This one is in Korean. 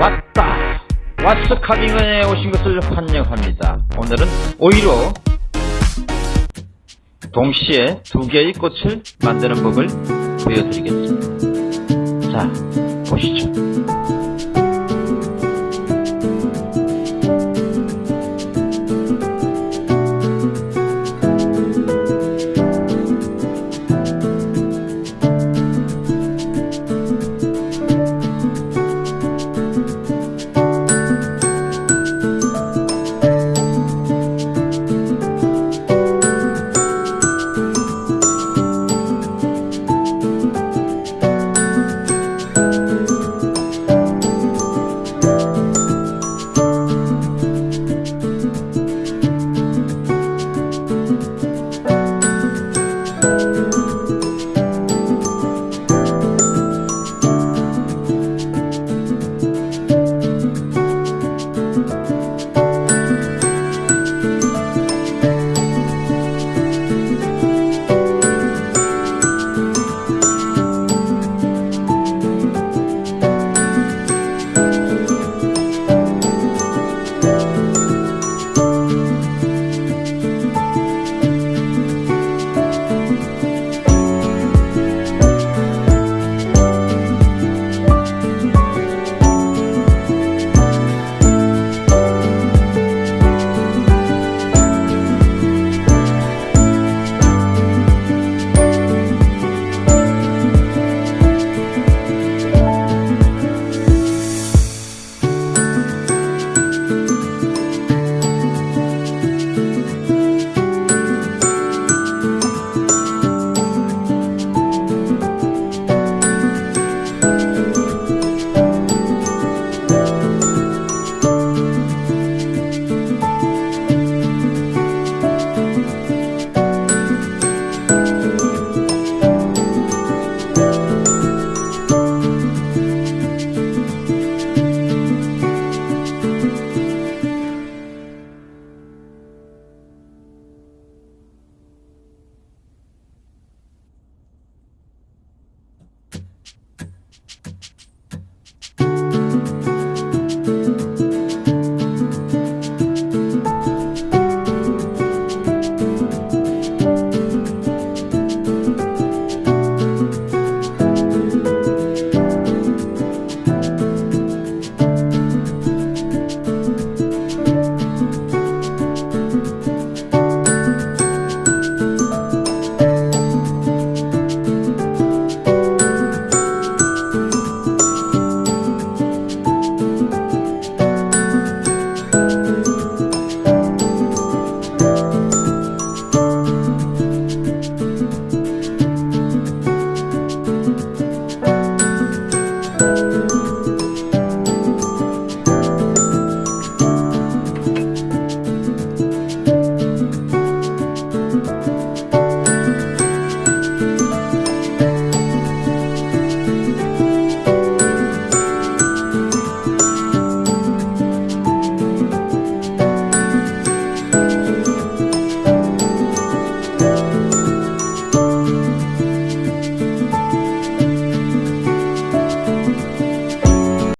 왔다. 왓츠 카빙에 오신 것을 환영합니다. 오늘은 오히려 동시에 두 개의 꽃을 만드는 법을 보여드리겠습니다. 자 보시죠.